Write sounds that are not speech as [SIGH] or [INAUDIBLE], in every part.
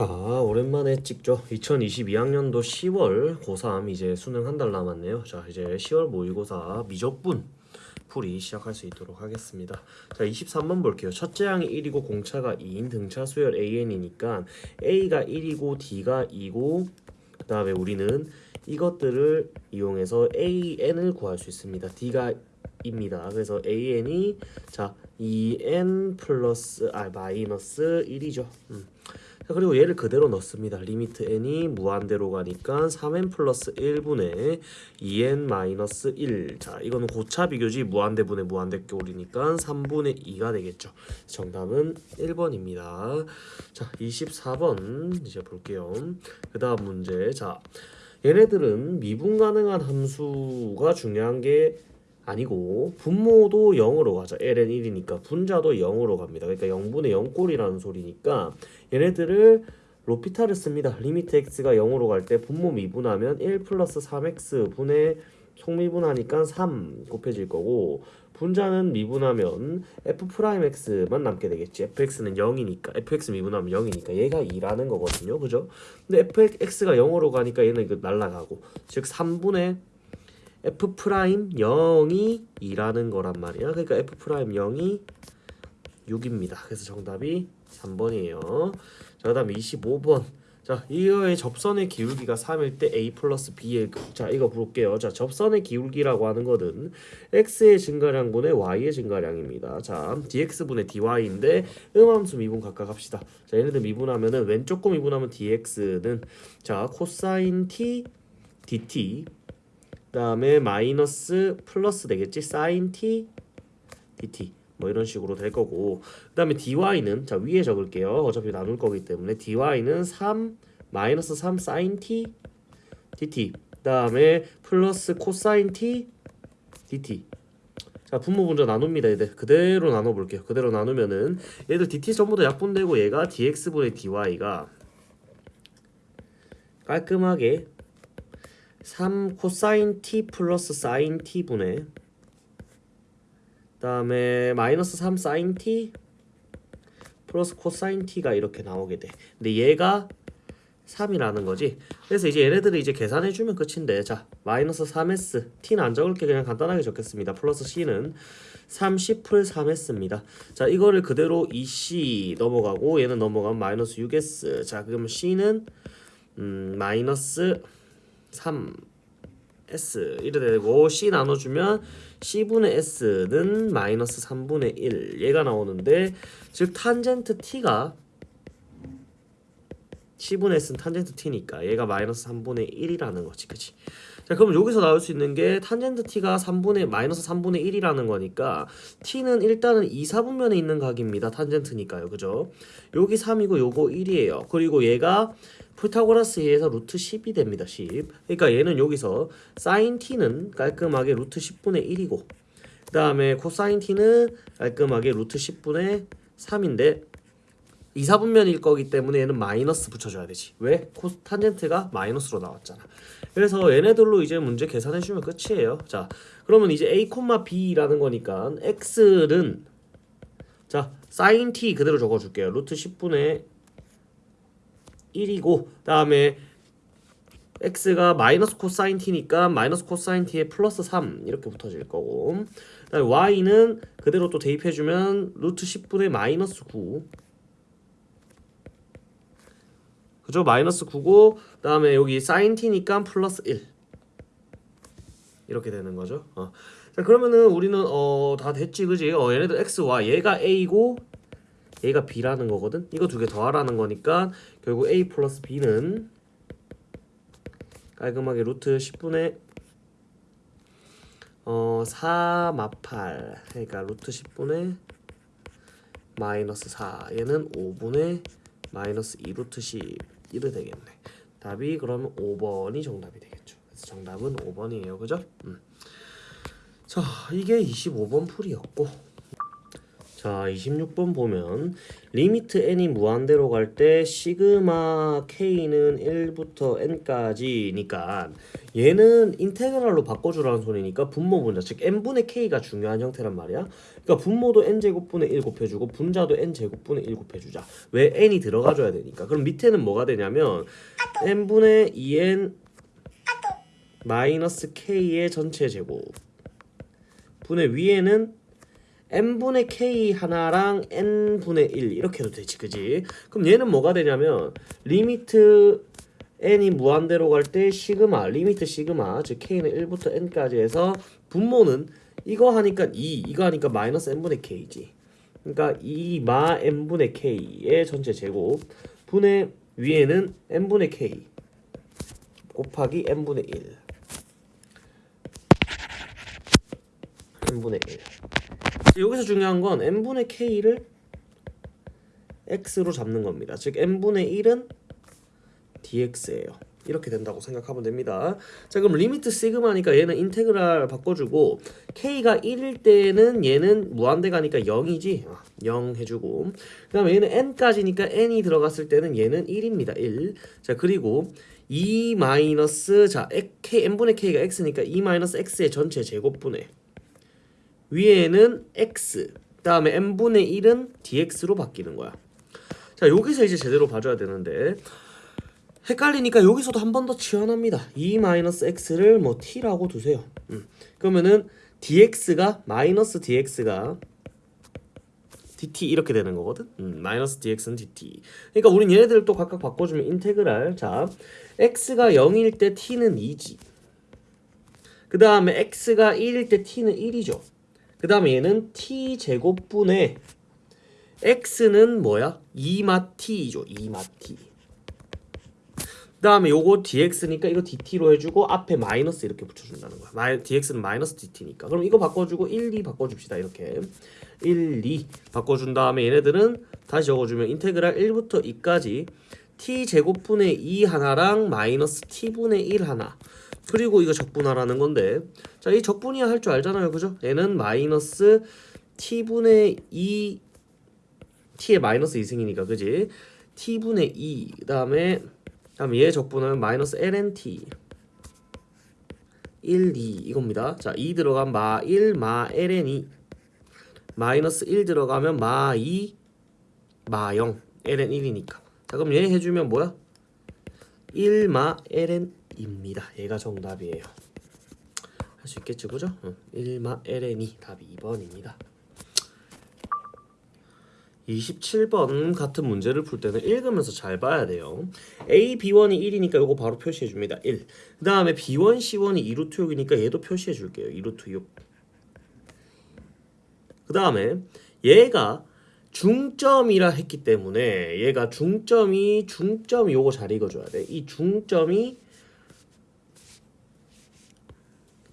자 오랜만에 찍죠 2022학년도 10월 고3 이제 수능 한 달 남았네요 자 이제 10월 모의고사 미적분 풀이 시작할 수 있도록 하겠습니다 자 23번 볼게요 첫째 항이 1이고 공차가 2인 등차 수열 AN이니까 A가 1이고 D가 2고 그 다음에 우리는 이것들을 이용해서 AN을 구할 수 있습니다 D가 입니다. 그래서 AN이 자 2N 플러스 아 마이너스 1이죠. 음. 자, 그리고 얘를 그대로 넣습니다. 리미트 n이 무한대로 가니까 3n 플러스 1분의 2n 마이너스 1. 자, 이거는 고차 비교지 무한대분의 무한대꼴이니까 3분의 2가 되겠죠. 정답은 1번입니다. 자, 24번 이제 볼게요. 그 다음 문제. 자, 얘네들은 미분 가능한 함수가 중요한 게 아니고 분모도 0으로 가죠. ln 1이니까 분자도 0으로 갑니다. 그러니까 0분의 0꼴이라는 소리니까 얘네들을 로피타를 씁니다. 리미트 x가 0으로 갈 때 분모 미분하면 1 플러스 3x 분의 속미분하니까 3 곱해질 거고 분자는 미분하면 f 프라임 x만 남게 되겠지. fx는 0이니까 fx 미분하면 0이니까 얘가 2라는 거거든요. 그죠? 근데 fx가 0으로 가니까 얘는 날라가고 즉 3분의 f 프라임 0이 2라는 거란 말이야. 그러니까 f 프라임 0이 6입니다. 그래서 정답이 3번이에요. 자, 그다음에 25번. 자, 이거의 접선의 기울기가 3일 때 a 플러스 b의 자, 이거 볼게요. 자, 접선의 기울기라고 하는 것은 x의 증가량분의 y의 증가량입니다. 자, dx분의 dy인데 음함수 미분 각각 합시다. 자, 얘네들 미분하면은 왼쪽 거 미분하면 dx는 자, 코사인 t dt 그 다음에 마이너스 플러스 되겠지? 사인 t dt. 뭐 이런 식으로 될 거고. 그 다음에 dy는 자 위에 적을게요. 어차피 나눌 거기 때문에 dy는 3 마이너스 3 사인 t dt. 그 다음에 플러스 코사인 t dt. 자 분모 분자 나눕니다 얘들. 그대로 나눠 볼게요. 그대로 나누면은 얘들 dt 전부 다 약분되고 얘가 dx분의 dy가 깔끔하게 3 코사인 t 플러스 사인 t 분의 그다음에 마이너스 3 사인 t 플러스 코사인 t가 이렇게 나오게 돼. 근데 얘가 3이라는 거지. 그래서 이제 얘네들을 이제 계산해 주면 끝인데 자 마이너스 3s t는 안 적을게 그냥 간단하게 적겠습니다. 플러스 c는 30풀 3s입니다. 자 이거를 그대로 2c 넘어가고 얘는 넘어가면 마이너스 6s 자 그러면 c는 음, 마이너스 3 S 이래 되고 C 나눠주면 C분의 S는 마이너스 3분의 1 얘가 나오는데 즉 탄젠트 T가 C분의 S는 탄젠트 T니까 얘가 마이너스 3분의 1이라는 거지. 그치? 자 그럼 여기서 나올 수 있는 게 탄젠트 T가 3분의 마이너스 3분의 1이라는 거니까 T는 일단은 2, 4분면에 있는 각입니다. 탄젠트니까요. 그죠? 여기 3이고 요거 1이에요. 그리고 얘가 피타고라스에 의해서 루트 10이 됩니다. 10. 그러니까 얘는 여기서 사인 t는 깔끔하게 루트 10분의 1이고 그 다음에 코사인 t는 깔끔하게 루트 10분의 3인데 2, 4분면일 거기 때문에 얘는 마이너스 붙여줘야 되지. 왜? 코 탄젠트가 마이너스로 나왔잖아. 그래서 얘네들로 이제 문제 계산해주면 끝이에요. 자, 그러면 이제 a, b라는 거니까 x는 자 사인 t 그대로 적어줄게요. 루트 10분의 1이고 다음에 x가 마이너스 코사인 t니까 마이너스 코사인 t에 플러스 3 이렇게 붙어질 거고 그다음에 y는 그대로 또 대입해주면 루트 10분의 마이너스 9 그죠? 마이너스 9고 그 다음에 여기 사인 t니까 플러스 1 이렇게 되는 거죠 어. 자 그러면은 우리는 어 다 됐지 그지? 어 얘네들 x와 얘가 a고 A가 B라는 거거든. 이거 두 개 더하라는 거니까 결국 A 플러스 B는 깔끔하게 루트 10분의 어, 4 마팔 그러니까 루트 10분의 마이너스 4 얘는 5분의 마이너스 2 루트 10 이래 되겠네 답이 그러면 5번이 정답이 되겠죠 그래서 정답은 5번이에요 그죠? 음. 자 이게 25번 풀이였고 자, 26번 보면 limit n이 무한대로 갈 때 시그마 k는 1부터 n까지니까 얘는 integral로 바꿔주라는 소리니까 분모 분자 즉 n분의 k가 중요한 형태란 말이야. 그러니까 분모도 n제곱분의 1 곱해주고 분자도 n제곱분의 1 곱해주자. 왜 n이 들어가줘야 되니까. 그럼 밑에는 뭐가 되냐면 n분의 2n 마이너스 k의 전체 제곱 분의 위에는 n분의 k 하나랑 n분의 1 이렇게 해도 되지 그지? 그럼 얘는 뭐가 되냐면 limit n이 무한대로 갈 때 시그마 limit 시그마 즉 k는 1부터 n까지 해서 분모는 이거 하니까 2 이거 하니까 마이너스 n분의 k지. 그러니까 2마 n분의 k의 전체 제곱 분의 위에는 n분의 k 곱하기 n분의 1 n분의 1 여기서 중요한 건 n분의 k를 x로 잡는 겁니다. 즉 n분의 1은 dx예요. 이렇게 된다고 생각하면 됩니다. 자 그럼 limit 시그마니까 얘는 integral 바꿔주고 k가 1일 때는 얘는 무한대 가니까 0이지 0 해주고 그 다음에 얘는 n까지니까 n이 들어갔을 때는 얘는 1입니다 1. 자 그리고 2 마이너스 자 k n분의 k가 x니까 2 마이너스 x의 전체 제곱분의 위에는 x 그 다음에 n분의 1은 dx로 바뀌는 거야. 자 여기서 이제 제대로 봐줘야 되는데 헷갈리니까 여기서도 한 번 더 치환합니다. 2-x를 뭐 t라고 두세요. 음. 그러면은 dx가 마이너스 dx가 dt 이렇게 되는 거거든. 음, 마이너스 dx는 dt. 그러니까 우린 얘네들을 또 각각 바꿔주면 인테그랄. 자, x가 0일 때 t는 2지. 그 다음에 x가 1일 때 t는 1이죠. 그 다음에 얘는 t 제곱분의 x는 뭐야? 2마 t이죠. 2마 t. 그 다음에 요거 dx니까 이거 dt로 해주고 앞에 마이너스 이렇게 붙여준다는 거야. 마이, dx는 마이너스 dt니까. 그럼 이거 바꿔주고 1, 2 바꿔줍시다. 이렇게 1, 2 바꿔준 다음에 얘네들은 다시 적어주면 integral 1부터 2까지 t 제곱분의 2 하나랑 마이너스 t분의 1 하나 그리고 이거 적분하라는 건데 자 이 적분이야 할 줄 알잖아요 그죠? 얘는 마이너스 t분의 2 t의 마이너스 2승이니까 그지? t분의 2 그다음에 다음에 얘 적분하면 마이너스 lnt 1, 2 이겁니다. 자, 2 들어가면 마 1, 마 ln이 마이너스 1 들어가면 마 2, 마 0, ln 1이니까. 자, 그럼 얘 해주면 뭐야? 1, 마 ln 입니다. 얘가 정답이에요. 할 수 있겠지, 그죠? 응. 1, 마 ln이 답이 2번입니다. 27번 같은 문제를 풀 때는 읽으면서 잘 봐야 돼요. A, B1이 1이니까 이거 바로 표시해 줍니다. 1. 그 다음에 B1, C1이 2루트 6이니까 얘도 표시해 줄게요. 2루트 6. 그 다음에 얘가 중점이라 했기 때문에 얘가 중점이 중점이 요거 잘 읽어줘야 돼. 이 중점이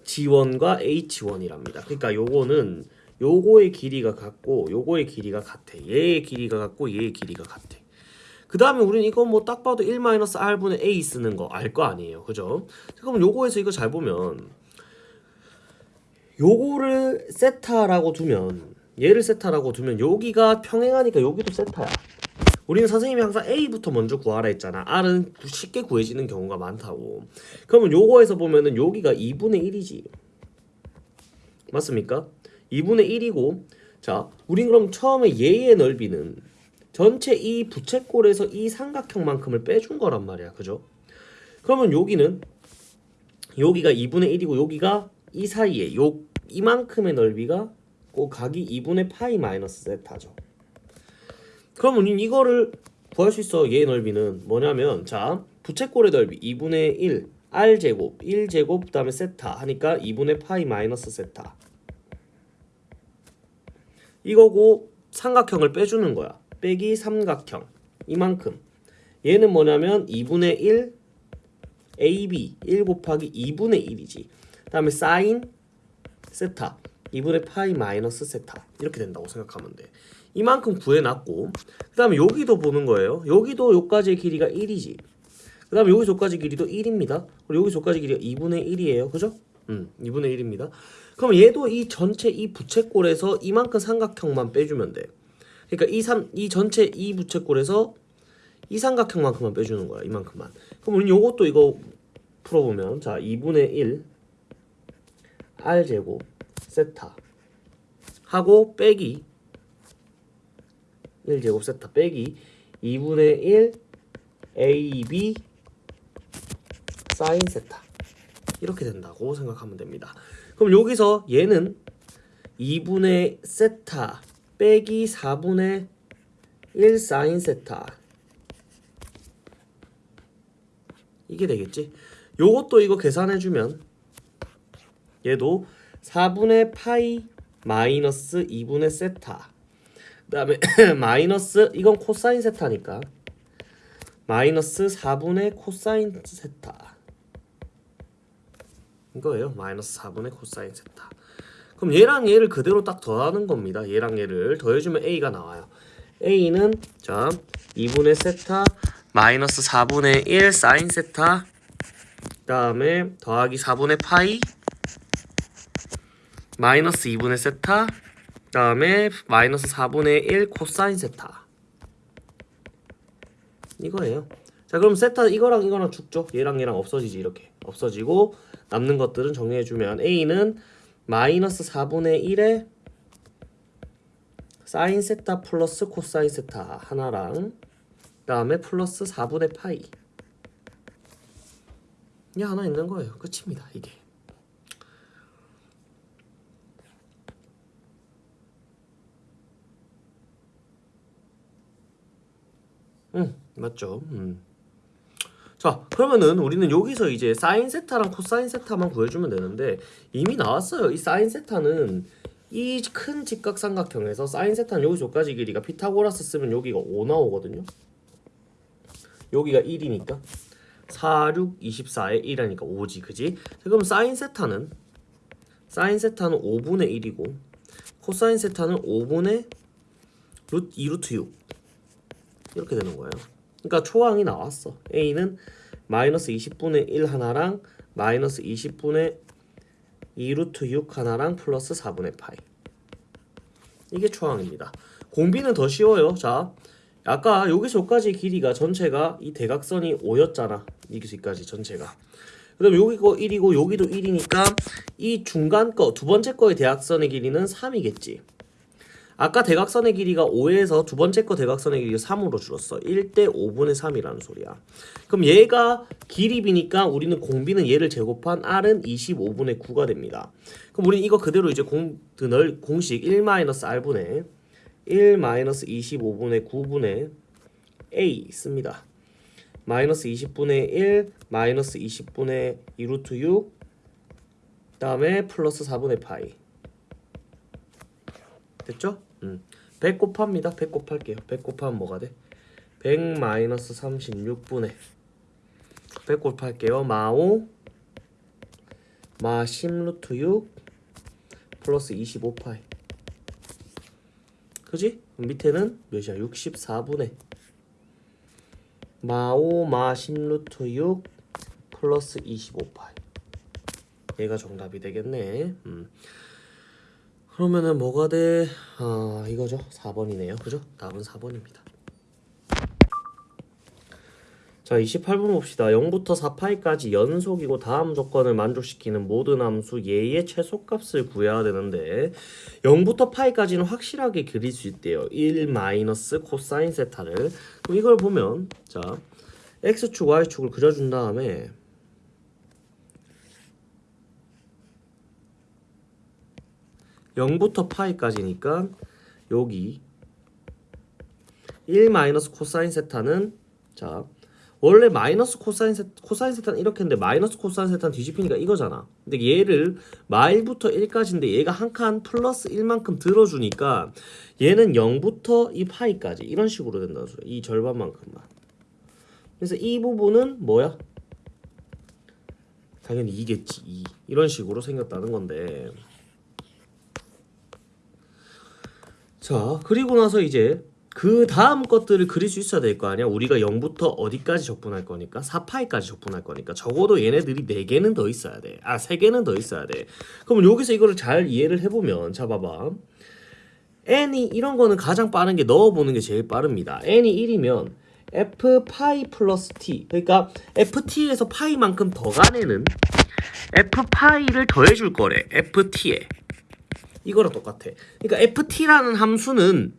G1과 H1이랍니다. 그러니까 요거는 요거의 길이가 같고 요거의 길이가 같아. 얘의 길이가 같고 얘의 길이가 같아. 그 다음에 우리는 이거 뭐 딱 봐도 1-r분의 a 쓰는 거 알 거 아니에요. 그죠? 그럼 요거에서 이거 잘 보면 요거를 세타라고 두면 얘를 세타라고 두면 여기가 평행하니까 여기도 세타야. 우리는 선생님이 항상 A부터 먼저 구하라 했잖아. R은 쉽게 구해지는 경우가 많다고. 그러면 요거에서 보면은 여기가 2분의 1이지. 맞습니까? 2분의 1이고 자 우린 그럼 처음에 얘의 넓이는 전체 이 부채꼴에서 이 삼각형만큼을 빼준 거란 말이야 그죠? 그러면 여기는 여기가 2분의 1이고 여기가 이 사이에 요 이만큼의 넓이가 꼭 각이 2분의 파이 마이너스 세타죠 그러면 이거를 구할 수 있어 얘의 넓이는 뭐냐면 자 부채꼴의 넓이 2분의 1 r제곱 1제곱 그 다음에 세타 하니까 2분의 파이 마이너스 세타 이거고 삼각형을 빼주는 거야. 빼기 삼각형 이만큼. 얘는 뭐냐면 2분의 1 AB 1 곱하기 2분의 1이지. 다음에 사인 세타 2분의 파이 마이너스 세타 이렇게 된다고 생각하면 돼. 이만큼 구해놨고 그 다음에 여기도 보는 거예요. 여기도 여기까지의 길이가 1이지. 그 다음에 여기서 여기까지 길이도 1입니다. 그리고 여기서 여기까지 길이가 2분의 1이에요. 그죠? 음, 2분의 1입니다. 그럼 얘도 이 전체 이 부채꼴에서 이만큼 삼각형만 빼주면 돼. 그러니까 이, 삼, 이 전체 이 부채꼴에서 이 삼각형만큼만 빼주는 거야. 이만큼만. 그럼 우리 요것도 이거 풀어보면 자 2분의 1 r제곱 세타 하고 빼기 1제곱 세타 빼기 2분의 1 ab 사인 세타 이렇게 된다고 생각하면 됩니다. 그럼 여기서 얘는 2분의 세타 빼기 4분의 1 사인 세타 이게 되겠지? 요것도 이거 계산해주면 얘도 4분의 파이 마이너스 2분의 세타 그 다음에 [CLEARS THROAT] 마이너스 이건 코사인 세타니까. 마이너스 4분의 코사인 세타. 이거예요. 마이너스 4분의 코사인 세타. 그럼 얘랑 얘를 그대로 딱 더하는 겁니다. 얘랑 얘를 더해주면 A가 나와요. A는 자 2분의 세타 마이너스 4분의 1 사인 세타. 그 다음에 더하기 4분의 파이 마이너스 2분의 세타 그 다음에 마이너스 4분의 1 코사인 세타. 이거예요. 자 그럼 세타 이거랑 이거랑 죽죠? 얘랑 얘랑 없어지지 이렇게. 없어지고 남는 것들은 정리해주면 A는 마이너스 4분의 1에 사인 세타 플러스 코사인 세타 하나랑 그 다음에 플러스 4분의 파이. 이 하나 있는 거예요. 끝입니다 이게 응 맞죠? 음. 자 그러면은 우리는 여기서 이제 사인 세타랑 코사인 세타만 구해주면 되는데 이미 나왔어요. 이 사인 세타는 이 큰 직각삼각형에서 사인 세타는 여기서 여기까지 길이가 피타고라스 쓰면 여기가 5 나오거든요. 여기가 1이니까 4, 6, 24에 1하니까 5지 그지? 자, 그럼 사인 세타는? 사인 세타는 5분의 1이고 코사인 세타는 5분의 루트 2루트 6 이렇게 되는 거예요 그러니까 초항이 나왔어. A는 마이너스 20분의 1 하나랑 마이너스 20분의 2루트 6 하나랑 플러스 4분의 파이. 이게 초항입니다. 공비는 더 쉬워요. 자 아까 여기서 여기까지 길이가 전체가 이 대각선이 5였잖아. 여기서까지 전체가. 그다음 여기 거 1이고 여기도 1이니까 이 중간 거 두 번째 거의 대각선의 길이는 3이겠지 아까 대각선의 길이가 5에서 두 번째 거 대각선의 길이가 3으로 줄었어. 1대 5분의 3이라는 소리야. 그럼 얘가 길이비니까 우리는 공비는 얘를 제곱한 r은 25분의 9가 됩니다. 그럼 우리는 이거 그대로 이제 공, 늘 공식 1-r분의 1-25분의 9분의 a 씁니다. 마이너스 20분의 1 마이너스 20분의 2루트 6 다음에 플러스 4분의 파이. 됐죠? 음. 100 곱합니다 100 곱할게요 100 곱하면 뭐가 돼? 100 마이너스 36분의 100 곱할게요 마5 마 10 루트 6 플러스 25파이 그지? 밑에는 몇이야? 64분의 마5 마 10 루트 6 플러스 25파이 얘가 정답이 되겠네 음. 그러면은 뭐가 돼? 아 이거죠. 4번이네요. 그죠? 답은 4번입니다. 자 28번 봅시다. 0부터 4파이까지 연속이고 다음 조건을 만족시키는 모든 함수 예의 최소값을 구해야 되는데 0부터 파이까지는 확실하게 그릴 수 있대요. 1 마이너스 코사인 세타를. 그럼 이걸 보면 자 x축 y축을 그려준 다음에 (0부터) 파이까지니까 여기 1 마이너스 코사인 세타는 자 원래 마이너스 코사인 세 코사인 세타는 이렇게 했는데 마이너스 코사인 세타는 뒤집히니까 이거잖아. 근데 얘를 마 1부터 1까지인데 얘가 한 칸 플러스 1만큼 들어주니까 얘는 0부터 이 파이까지 이런 식으로 된다는 소리야. 이 절반만큼만. 그래서 이 부분은 뭐야? 당연히 2겠지. 2. 이런 식으로 생겼다는 건데. 자, 그리고 나서 이제 그 다음 것들을 그릴 수 있어야 될 거 아니야. 우리가 0부터 어디까지 적분할 거니까 4파이까지 적분할 거니까 적어도 얘네들이 4개는 더 있어야 돼. 아 3개는 더 있어야 돼. 그럼 여기서 이거를 잘 이해를 해보면 자 봐봐. n이 이런 거는 가장 빠른 게 넣어보는 게 제일 빠릅니다. n이 1이면 f 파이 플러스 t 그러니까 ft에서 파이만큼 더 간 애는 f 파이를 더해줄 거래 ft에 이거랑 똑같아. 그러니까 ft라는 함수는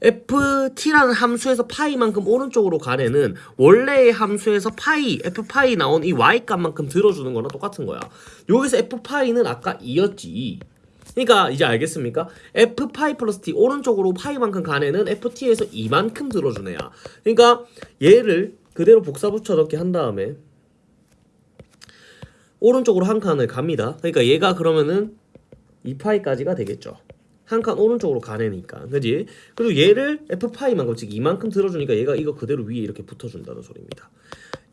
ft라는 함수에서 파이만큼 오른쪽으로 간 애는 원래의 함수에서 파이 f 파이 나온 이 y 값만큼 들어주는 거랑 똑같은 거야. 여기서 f 파이는 아까 2였지. 그러니까 이제 알겠습니까? f 파이 플러스 t 오른쪽으로 파이만큼 간 애는 ft에서 2만큼 들어준 애야. 그러니까 얘를 그대로 복사 붙여 넣기 한 다음에 오른쪽으로 한 칸을 갑니다. 그러니까 얘가 그러면은 2파이까지가 되겠죠. 한 칸 오른쪽으로 가내니까 그지? 그리고 얘를 f파이만큼 즉 이만큼 들어주니까 얘가 이거 그대로 위에 이렇게 붙어준다는 소리입니다.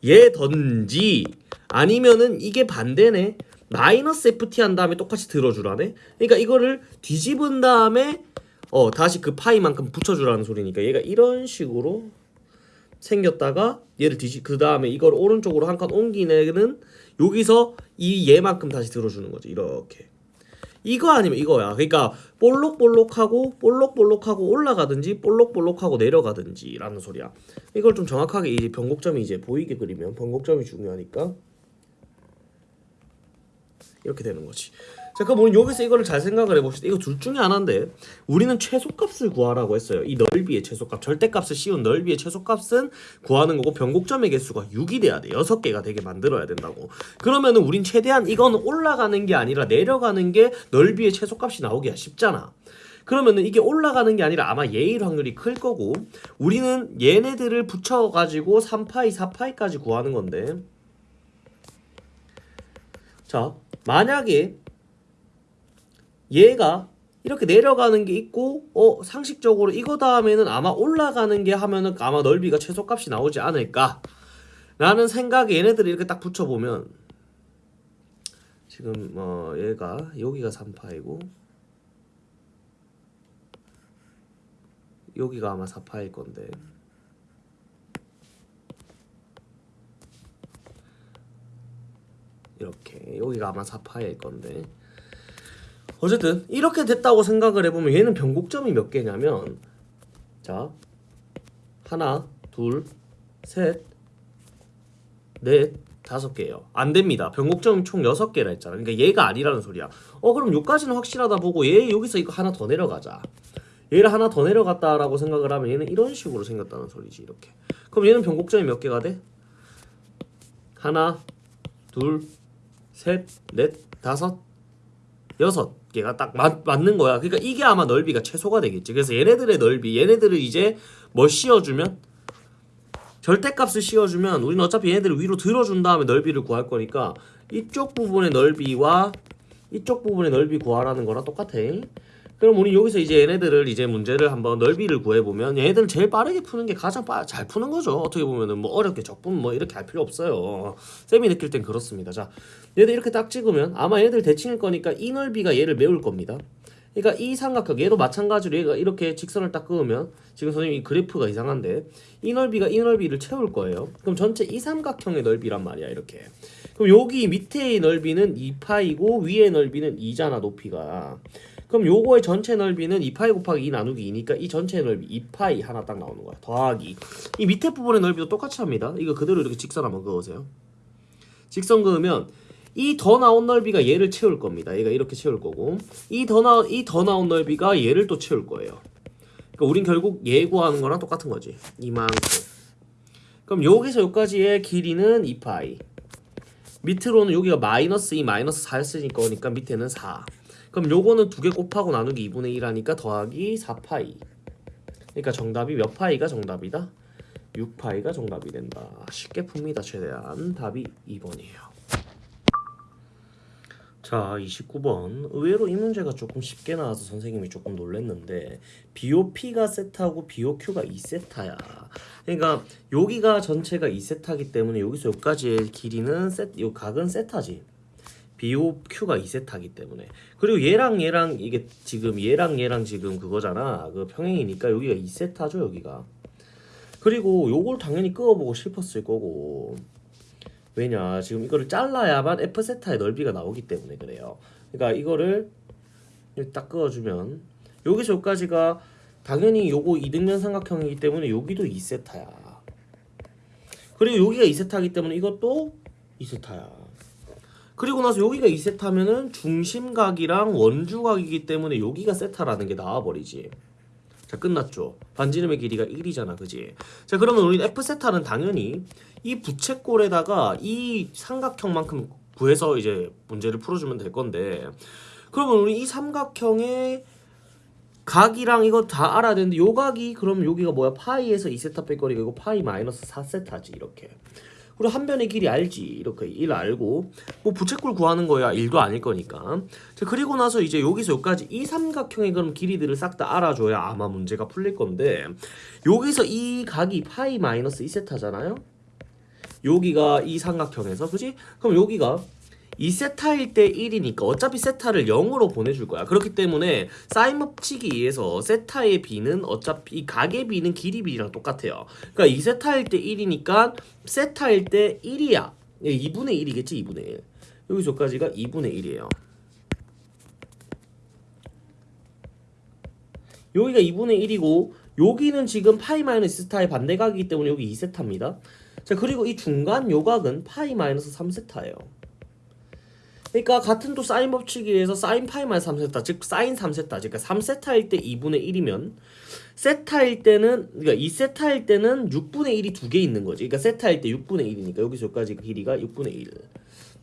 얘던지 아니면은 이게 반대네 마이너스 ft 한 다음에 똑같이 들어주라네. 그러니까 이거를 뒤집은 다음에 어 다시 그 파이만큼 붙여주라는 소리니까 얘가 이런 식으로 생겼다가 얘를 뒤집 그 다음에 이걸 오른쪽으로 한 칸 옮기는 여기서 이 얘만큼 다시 들어주는 거지 이렇게. 이거 아니면 이거야. 그러니까 볼록볼록하고 볼록볼록하고 올라가든지 볼록볼록하고 내려가든지 라는 소리야. 이걸 좀 정확하게 이 변곡점이 이제 보이게 그리면 변곡점이 중요하니까 이렇게 되는 거지. 자, 그럼 여기서 이거를 잘 생각을 해봅시다. 이거 둘 중에 하나인데 우리는 최소값을 구하라고 했어요. 이 넓이의 최소값, 절대값을 씌운 넓이의 최소값은 구하는 거고 변곡점의 개수가 6이 돼야 돼. 6개가 되게 만들어야 된다고. 그러면은 우린 최대한 이거는 올라가는 게 아니라 내려가는 게 넓이의 최소값이 나오기가 쉽잖아. 그러면은 이게 올라가는 게 아니라 아마 예일 확률이 클 거고 우리는 얘네들을 붙여가지고 3파이, 4파이까지 구하는 건데 자 만약에 얘가 이렇게 내려가는 게 있고 어 상식적으로 이거 다음에는 아마 올라가는 게 하면은 아마 넓이가 최소값이 나오지 않을까? 라는 생각에 얘네들을 이렇게 딱 붙여보면 지금 어 얘가 여기가 3파이고 여기가 아마 4파일 건데. 이렇게 여기가 아마 4파일 건데 어쨌든 이렇게 됐다고 생각을 해보면 얘는 변곡점이 몇 개냐면 자 하나 둘셋넷 다섯 개예요. 안 됩니다. 변곡점이 총 여섯 개라 했잖아. 그러니까 얘가 아니라는 소리야. 어 그럼 요까지는 확실하다 보고 얘 여기서 이거 하나 더 내려가자. 얘를 하나 더 내려갔다라고 생각을 하면 얘는 이런 식으로 생겼다는 소리지 이렇게. 그럼 얘는 변곡점이 몇 개가 돼? 하나 둘셋넷 다섯 여섯 개가 딱 맞, 맞는 거야. 그러니까 이게 아마 넓이가 최소가 되겠지. 그래서 얘네들의 넓이, 얘네들을 이제 뭐 씌워주면 절대값을 씌워주면 우리는 어차피 얘네들을 위로 들어준 다음에 넓이를 구할 거니까 이쪽 부분의 넓이와 이쪽 부분의 넓이 구하라는 거랑 똑같아. 그럼 우리 여기서 이제 얘네들을 이제 문제를 한번 넓이를 구해보면 얘네들은 제일 빠르게 푸는 게 가장 빠, 잘 푸는 거죠. 어떻게 보면은 뭐 어렵게 적분 뭐 이렇게 할 필요 없어요. 쌤이 느낄 땐 그렇습니다. 자, 얘들 이렇게 딱 찍으면 아마 얘들 대칭일 거니까 이 넓이가 얘를 메울 겁니다. 그러니까 이 삼각형 얘도 마찬가지로 얘가 이렇게 직선을 딱 그으면 지금 선생님이 그래프가 이상한데 이 넓이가 이 넓이를 채울 거예요. 그럼 전체 이 삼각형의 넓이란 말이야 이렇게. 그럼 여기 밑에의 넓이는 2파이고 위의 넓이는 2잖아 높이가. 그럼 요거의 전체 넓이는 2파이 곱하기 2 나누기 2니까 이 전체 넓이 2파이 하나 딱 나오는 거야. 더하기. 이 밑에 부분의 넓이도 똑같이 합니다. 이거 그대로 이렇게 직선 한번 그으세요. 직선 그으면 이 더 나온 넓이가 얘를 채울 겁니다. 얘가 이렇게 채울 거고 이 더 나 이 더 나온 넓이가 얘를 또 채울 거예요. 그러니까 우린 결국 얘 구하는 거랑 똑같은 거지. 이만큼. 그럼 여기서 여기까지의 길이는 2파이. 밑으로는 여기가 마이너스 2 마이너스 4였으니까 그러니까 밑에는 4. 그럼 요거는 두 개 곱하고 나누기 2분의 1 하니까 더하기 4파이. 그러니까 정답이 몇 파이가 정답이다? 6파이가 정답이 된다. 쉽게 풉니다. 최대한 답이 2번이에요. 자, 29번. 의외로 이 문제가 조금 쉽게 나와서 선생님이 조금 놀랬는데 BOP가 세타고 BOQ가 2세타야. 그러니까 여기가 전체가 2세타기 때문에 여기서 여기까지의 길이는 세, 요 각은 세타지. BO Q가 2세타기 때문에. 그리고 얘랑 얘랑 이게 지금 얘랑 얘랑 지금 그거잖아. 그 평행이니까 여기가 2세타죠 여기가. 그리고 요걸 당연히 끄어보고 싶었을 거고. 왜냐 지금 이거를 잘라야만 F세타의 넓이가 나오기 때문에 그래요. 그러니까 이거를 딱 끄어주면 여기서 여기까지가 당연히 요거 이등변 삼각형이기 때문에 여기도 2세타야. 그리고 여기가 2세타이기 때문에 이것도 2세타야 그리고 나서 여기가 2세타면은 중심각이랑 원주각이기 때문에 여기가 세타라는 게 나와버리지. 자 끝났죠. 반지름의 길이가 1이잖아 그지? 자 그러면 우리 F세타는 당연히 이 부채꼴에다가 이 삼각형만큼 구해서 이제 문제를 풀어주면 될 건데 그러면 우리 이 삼각형의 각이랑 이거 다 알아야 되는데 요 각이 그럼 여기가 뭐야? 파이에서 2세타 뺄거리가 이거 파이 마이너스 4세타지 이렇게 그리고 한 변의 길이 알지. 이렇게 1 알고 뭐 부채꼴 구하는 거야. 1도 아닐 거니까. 자 그리고 나서 이제 여기서 여기까지 이 삼각형의 그럼 길이들을 싹 다 알아줘야 아마 문제가 풀릴 건데 여기서 이 각이 파이 마이너스 2세타잖아요? 여기가 이 삼각형에서 그지? 그럼 여기가 2세타일 때 1이니까 어차피 세타를 0으로 보내줄 거야. 그렇기 때문에 사인 법칙에 의해서 세타의 b는 어차피 이 각의 b는 길이 b랑 똑같아요. 그러니까 2세타일 때 1이니까 세타일 때 1이야. 2분의 1이겠지 2분의 1. 여기서까지가 2분의 1이에요. 여기가 2분의 1이고 여기는 지금 파이 마이너스 세타의 반대각이기 때문에 여기 2세타입니다. 자 그리고 이 중간 요각은 파이 마이너스 3세타예요. 그러니까 같은 또 사인 법칙에 의해서 사인 파이 마이너스 3세타 즉 사인 3세타 그러니까 3세타일 때 2분의 1이면 세타일 때는 그러니까 2세타일 때는 6분의 1이 두 개 있는 거지. 그러니까 세타일 때 6분의 1이니까 여기서까지 길이가 6분의 1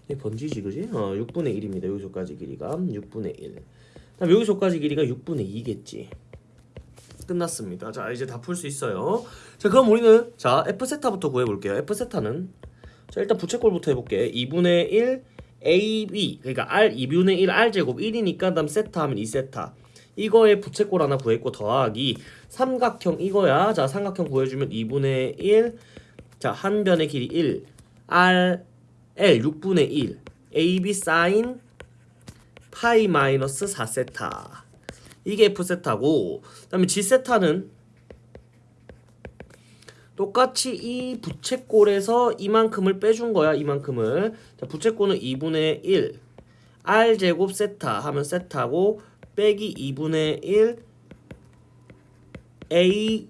이게 번지지 그지? 어 6분의 1입니다. 여기서까지 길이가 6분의 1 그다음 여기서까지 길이가 6분의 2겠지. 끝났습니다. 자 이제 다 풀 수 있어요. 자 그럼 우리는 자 F세타부터 구해볼게요. F세타는 자 일단 부채꼴부터 해볼게. 2분의 1 AB 그러니까 R 2분의 1 R 제곱 1이니까 그다음 세타 하면 2세타. 이거에 부채꼴 하나 구했고 더하기 삼각형 이거야. 자 삼각형 구해주면 2분의 1자 한 변의 길이 1 R L 6분의 1 AB 사인 파이 마이너스 4세타. 이게 F세타고 그 다음에 G세타는 똑같이 이 부채꼴에서 이만큼을 빼준 거야 이만큼을. 자 부채꼴은 2분의 1 r 제곱 세타 하면 세타고 빼기 2분의 1 a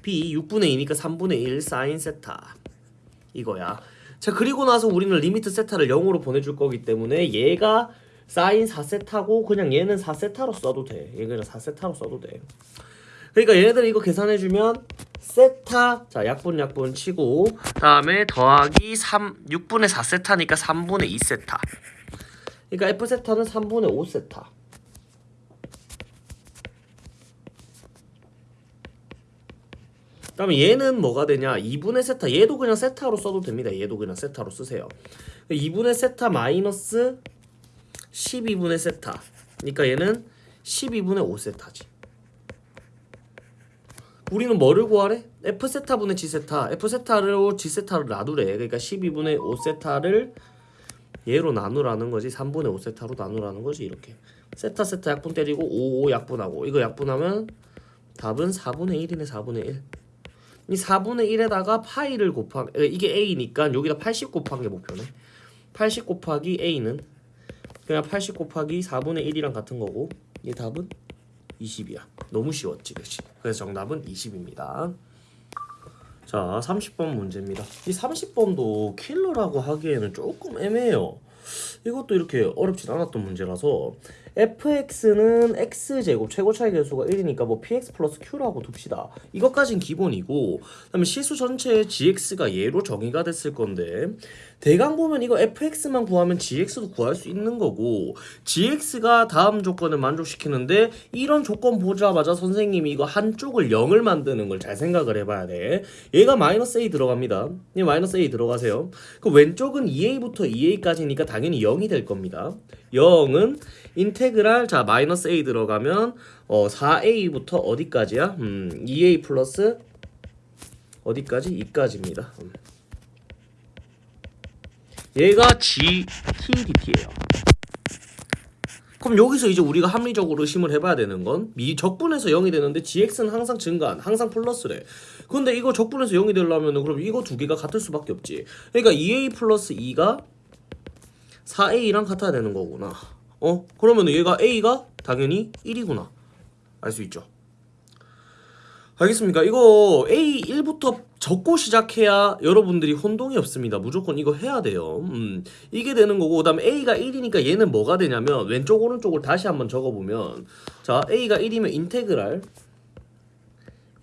b 6분의 2니까 3분의 1 사인 세타. 이거야. 자 그리고 나서 우리는 limit 세타를 0으로 보내줄 거기 때문에 얘가 사인 4세타고 그냥 얘는 4세타로 써도 돼. 얘 그냥 4세타로 써도 돼. 그러니까 얘네들 이거 계산해주면 세타. 자 약분 약분 치고. 다음에 더하기 3 6분의 4세타니까 3분의 2세타. 그러니까 F세타는 3분의 5세타. 그다음에 얘는 뭐가 되냐? 2분의 세타. 얘도 그냥 세타로 써도 됩니다. 얘도 그냥 세타로 쓰세요. 2분의 세타 마이너스 12분의 세타. 그러니까 얘는 12분의 5세타지 우리는 뭐를 구하래? F세타분의 G세타. F세타로 G세타를 나누래. 그러니까 12분의 5세타를 얘로 나누라는 거지. 3분의 5세타로 나누라는 거지 이렇게. 세타 세타 약분 때리고 5, 5 약분하고. 이거 약분하면 답은 4분의 1이네 4분의 1. 이 4분의 1에다가 파이를 곱하 이게 A니까 여기다 80 곱한 게 목표네. 80 곱하기 A는 그냥 80 곱하기 4분의 1이랑 같은 거고. 이 답은 20이야. 너무 쉬웠지, 그렇지? 그래서 정답은 20입니다. 자, 30번 문제입니다. 이 30번도 킬러라고 하기에는 조금 애매해요. 이것도 이렇게 어렵진 않았던 문제라서 fx는 x제곱 최고 차이 계수가 1이니까 뭐 px 플러스 q라고 둡시다. 이것까진 기본이고 그다음에 실수 전체의 gx가 얘로 정의가 됐을 건데 대강 보면 이거 fx만 구하면 gx도 구할 수 있는 거고 gx가 다음 조건을 만족시키는데 이런 조건 보자마자 선생님이 이거 한쪽을 0을 만드는 걸 잘 생각을 해봐야 돼. 얘가 마이너스 a 들어갑니다. 얘 마이너스 a 들어가세요. 그 왼쪽은 2a부터 2a까지니까 당연히 0이 될 겁니다. 0은 인테그랄 자 마이너스 a 들어가면 어 4a부터 어디까지야? 음 2a 플러스 어디까지? 2까지입니다. 음. 얘가 g t dt예요. 그럼 여기서 이제 우리가 합리적으로 의심을 해봐야 되는 건 미 적분에서 0이 되는데 gx는 항상 증가한 항상 플러스래 근데 이거 적분에서 0이 되려면 그럼 이거 두 개가 같을 수밖에 없지 그러니까 2a 플러스 2가 4a랑 같아야 되는 거구나 어? 그러면 얘가 a가 당연히 1이구나 알 수 있죠 알겠습니까? 이거 A1부터 적고 시작해야 여러분들이 혼동이 없습니다. 무조건 이거 해야 돼요. 음, 이게 되는 거고 그 다음에 A가 1이니까 얘는 뭐가 되냐면 왼쪽 오른쪽을 다시 한번 적어보면 자 A가 1이면 인테그랄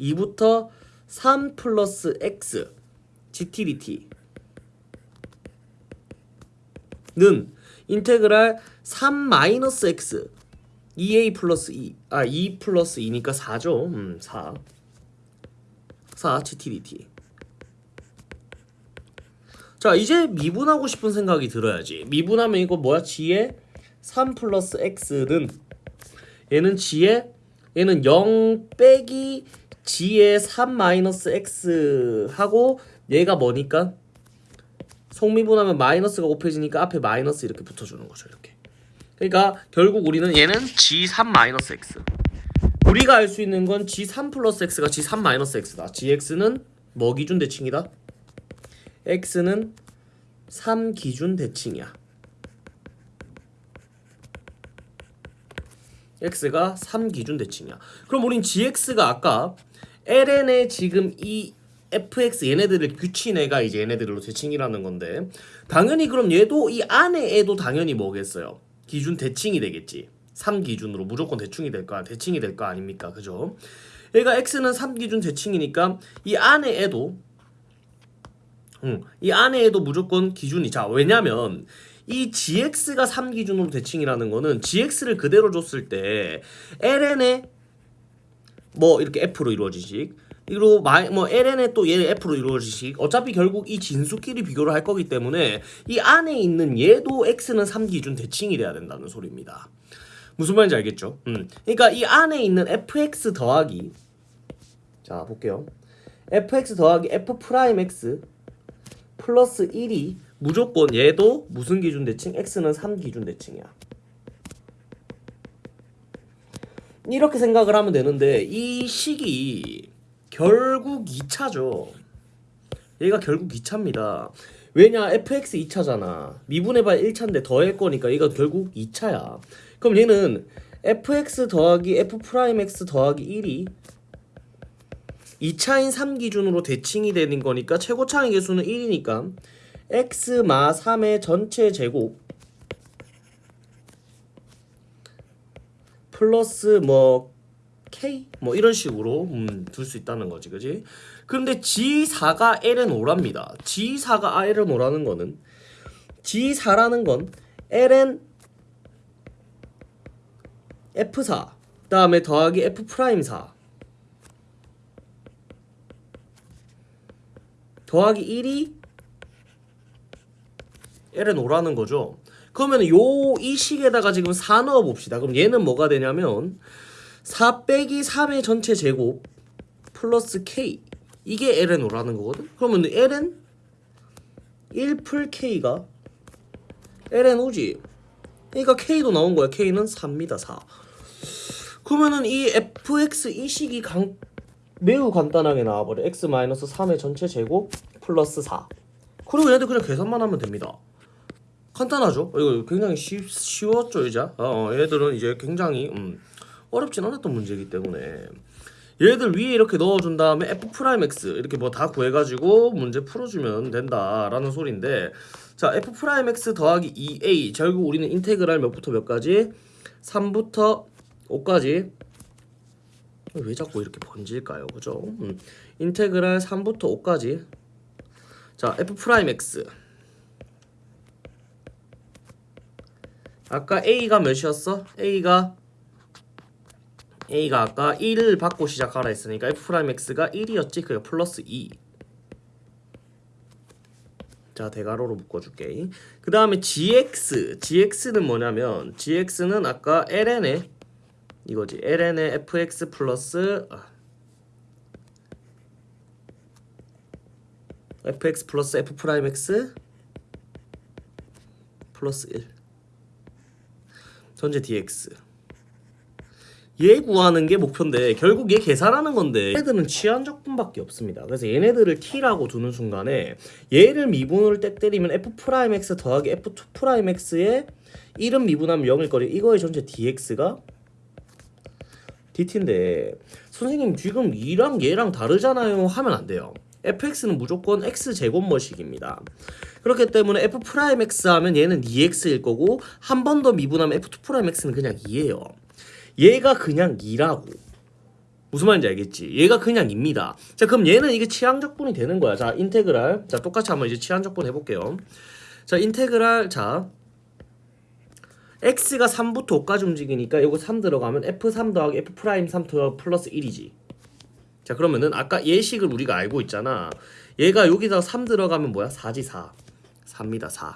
2부터 3 플러스 X GTDT 는 인테그랄 3 마이너스 X 2A 플러스 2, 아 2 플러스 2니까 4죠. 음, 4. 4 GTDT. 자 이제 미분하고 싶은 생각이 들어야지. 미분하면 이거 뭐야? G에 3 플러스 X는 얘는 G에 얘는 0 빼기 G에 3 마이너스 X 하고 얘가 뭐니까? 속미분하면 마이너스가 곱해지니까 앞에 마이너스 이렇게 붙어주는 거죠 이렇게. 그러니까 결국 우리는 얘는 G3-X 우리가 알 수 있는 건 G3 플러스 X가 G3 X다 GX는 뭐 기준 대칭이다? X는 3 기준 대칭이야 X가 3 기준 대칭이야 그럼 우린 GX가 아까 LN의 지금 이 fx 얘네들을 규친 애가 이제 얘네들로 대칭이라는 건데 당연히 그럼 얘도 이 안에 애도 당연히 뭐겠어요 기준 대칭이 되겠지. 3 기준으로 무조건 대칭이 될 거야. 대칭이 될 거 아닙니까? 그죠? 얘가 x는 3 기준 대칭이니까 이 안에 애도 응, 이 안에 애도 무조건 기준이 자 왜냐면 이 gx가 3 기준으로 대칭이라는 거는 gx를 그대로 줬을 때 ln의 뭐 이렇게 f로 이루어지식 그리고 뭐 ln의 또얘 f로 이루어지식 어차피 결국 이 진수끼리 비교를 할 거기 때문에 이 안에 있는 얘도 x는 3기준 대칭이 돼야 된다는 소리입니다. 무슨 말인지 알겠죠? 음. 그러니까 이 안에 있는 fx 더하기 자 볼게요. fx 더하기 f prime x 플러스 1이 무조건 얘도 무슨 기준 대칭? x는 3 기준 대칭이야. 이렇게 생각을 하면 되는데 이 식이 결국 2차죠. 얘가 결국 2차입니다. 왜냐 fx 2차잖아. 미분해봐야 1차인데 더할 거니까 얘가 결국 2차야. 그럼 얘는 fx 더하기 f prime x 더하기 1이 2차인 3 기준으로 대칭이 되는 거니까 최고차의 계수는 1이니까 x 마 3의 전체 제곱 플러스 뭐 K. 뭐 이런 식으로 음, 둘 수 있다는 거지 그지? 그런데 G4가 Ln 오랍니다. G4가 Ln 오라는 거는 G4라는 건 Ln F4 그 다음에 더하기 F prime 4 더하기 1이 Ln 오라는 거죠. 그러면 요 이 식에다가 지금 4 넣어 봅시다. 그럼 얘는 뭐가 되냐면 4 빼기 3의 전체 제곱 플러스 k. 이게 ln오라는 거거든? 그러면 ln 1풀 k가 ln오지. 그러니까 k도 나온 거야. K는 4입니다. 4 그러면은 이 fx 이 식이 강, 매우 간단하게 나와버려. x-3의 전체 제곱 플러스 4 그리고 얘들 그냥 계산만 하면 됩니다. 간단하죠? 이거 굉장히 쉬, 쉬웠죠 이제? 어, 얘들은 이제 굉장히 음, 어렵진 않았던 문제이기 때문에. 얘들 위에 이렇게 넣어준 다음에 f prime x 이렇게 뭐 다 구해가지고 문제 풀어주면 된다라는 소리인데 자 f prime x 더하기 2a 결국 우리는 integral 몇부터 몇까지? 3부터 5까지. 왜 자꾸 이렇게 번질까요? 그죠? 음. integral 3부터 5까지. 자 f prime x. 아까 a가 몇이었어? A가 A가 아까 1을 받고 시작하라 했으니까 F'X가 1이었지 그게 플러스 2 자, 대괄호로 묶어줄게. 그 다음에 gx. gx는 뭐냐면, gx는 아까 ln의, 이거지. ln의 fx 플러스, 아. fx 플러스 f prime x 플러스 1. 전체 dx 얘 구하는 게 목표인데 결국 얘 계산하는 건데 얘네들은 치환적분밖에 없습니다. 그래서 얘네들을 t라고 두는 순간에 얘를 미분으로 때 때리면 f'(x) 더하기 f2'x의 1은 미분하면 0일 거리 이거의 전체 dx가 dt인데 선생님 지금 이랑 얘랑 다르잖아요 하면 안 돼요. fx는 무조건 x 제곱머식입니다. 그렇기 때문에 f'(x) 하면 얘는 2x일 거고 한 번 더 미분하면 f2'x는 그냥 2예요. 얘가 그냥 2라고. 무슨 말인지 알겠지? 얘가 그냥 2입니다. 자, 그럼 얘는 이게 치항적분이 되는 거야. 자, 인테그랄. 자, 똑같이 한번 이제 치항적분 해볼게요. 자, 인테그랄. 자, x가 3부터 5까지 움직이니까 이거 3 들어가면 f3 더하기 f'3 더 플러스 1이지. 자, 그러면은 아까 예식을 우리가 알고 있잖아. 얘가 여기다 3 들어가면 뭐야? 4지 4. 4입니다. 4.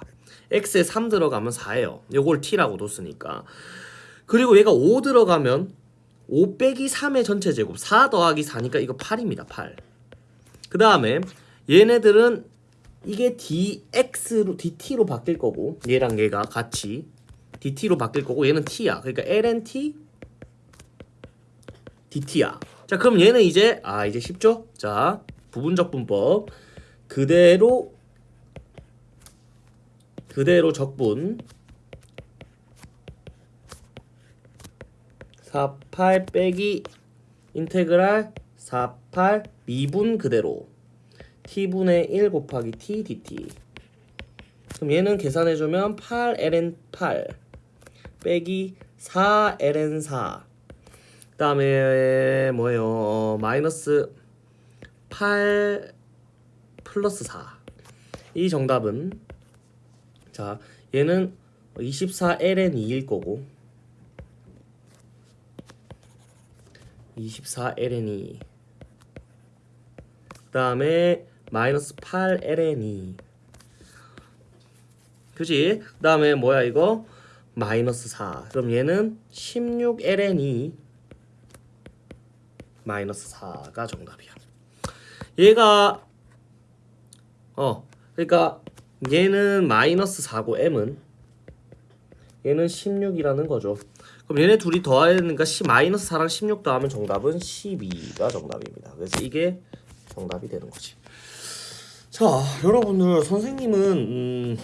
x에 3 들어가면 4예요. 요걸 t라고 뒀으니까. 그리고 얘가 5 들어가면 5 빼기 3의 전체 제곱 4 더하기 4니까 이거 8입니다 8. 그 다음에 얘네들은 이게 dx로 dt로 바뀔 거고 얘랑 얘가 같이 dt로 바뀔 거고 얘는 t야 그러니까 ln(t) dt야 자 그럼 얘는 이제 아 이제 쉽죠? 자 부분적 분법 그대로 그대로 적분 48 빼기 인테그랄 48 미분 그대로 t분의 1 곱하기 t dt. 그럼 얘는 계산해주면 8 ln 8 빼기 4 ln 4 그 다음에 뭐예요? 어, 마이너스 8 플러스 4 이 정답은 자 얘는 24 ln 2일 거고 24 ln이 그 다음에 마이너스 8 ln이 그지? 그 다음에 뭐야 이거? 마이너스 4 그럼 얘는 16 ln이 마이너스 4가 정답이야. 얘가 어 그러니까 얘는 마이너스 4고 m은 얘는 16이라는 거죠 그럼 얘네 둘이 더해야 되니까 10 마이너스 4랑 16 더하면 정답은 12가 정답입니다. 그래서 이게 정답이 되는 거지. 자, 여러분들 선생님은 음,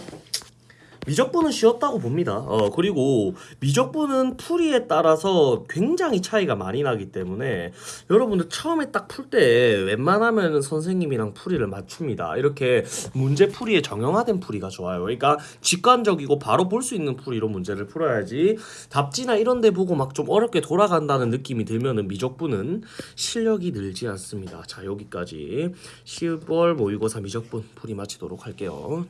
미적분은 쉬웠다고 봅니다. 어, 그리고 미적분은 풀이에 따라서 굉장히 차이가 많이 나기 때문에 여러분들 처음에 딱 풀 때 웬만하면 선생님이랑 풀이를 맞춥니다. 이렇게 문제 풀이에 정형화된 풀이가 좋아요. 그러니까 직관적이고 바로 볼 수 있는 풀이로 문제를 풀어야지 답지나 이런 데 보고 막 좀 어렵게 돌아간다는 느낌이 들면은 미적분은 실력이 늘지 않습니다. 자, 여기까지 10월 모의고사 미적분 풀이 마치도록 할게요.